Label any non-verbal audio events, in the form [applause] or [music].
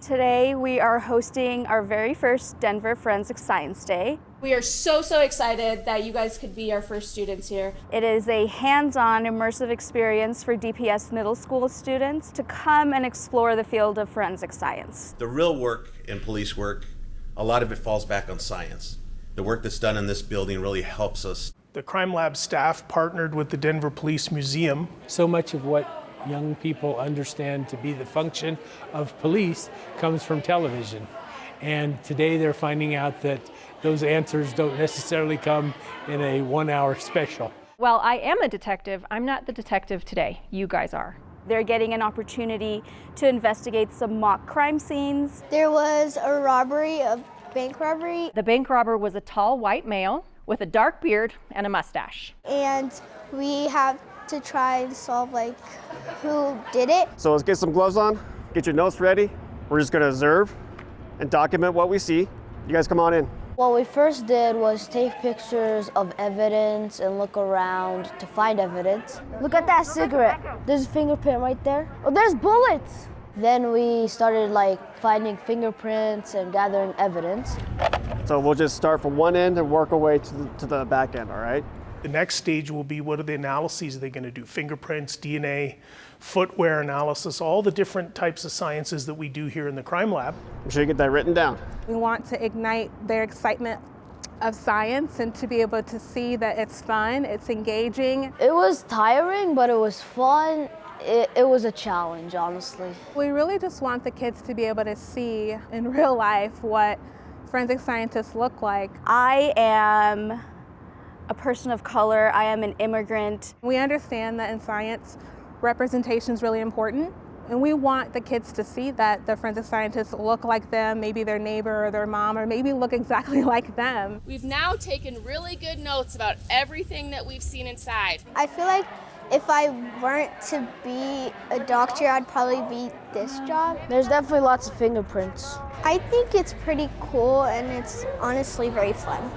Today we are hosting our very first Denver Forensic Science Day. We are so, so excited that you guys could be our first students here. It is a hands-on immersive experience for DPS middle school students to come and explore the field of forensic science. The real work in police work, a lot of it falls back on science. The work that's done in this building really helps us. The Crime Lab staff partnered with the Denver Police Museum. So much of what young people understand to be the function of police comes from television. And today they're finding out that those answers don't necessarily come in a one hour special. Well, I am a detective. I'm not the detective today. You guys are. They're getting an opportunity to investigate some mock crime scenes. There was a robbery, a bank robbery. The bank robber was a tall white male with a dark beard and a mustache. And we have to try and solve like who did it. So let's get some gloves on, get your notes ready. We're just gonna observe and document what we see. You guys come on in. What we first did was take pictures of evidence and look around to find evidence. Look at that cigarette. There's a fingerprint right there. Oh, there's bullets. Then we started like finding fingerprints and gathering evidence. So we'll just start from one end and work our way to the, to the back end, all right? The next stage will be what are the analyses they're they going to do? Fingerprints, DNA, footwear analysis, all the different types of sciences that we do here in the crime lab. I'm sure you get that written down. We want to ignite their excitement of science and to be able to see that it's fun, it's engaging. It was tiring, but it was fun. It, it, was a challenge, honestly. We really just want the kids to be able to see in real life what forensic scientists look like. I am a person of color, I am an immigrant. We understand that in science, representation is really important. And we want the kids to see that the forensic scientists look like them, maybe their neighbor or their mom, or maybe look exactly [laughs] like them. We've now taken really good notes about everything that we've seen inside. I feel like if I weren't to be a doctor, I'd probably be this job. There's definitely lots of fingerprints. I think it's pretty cool and it's honestly very fun.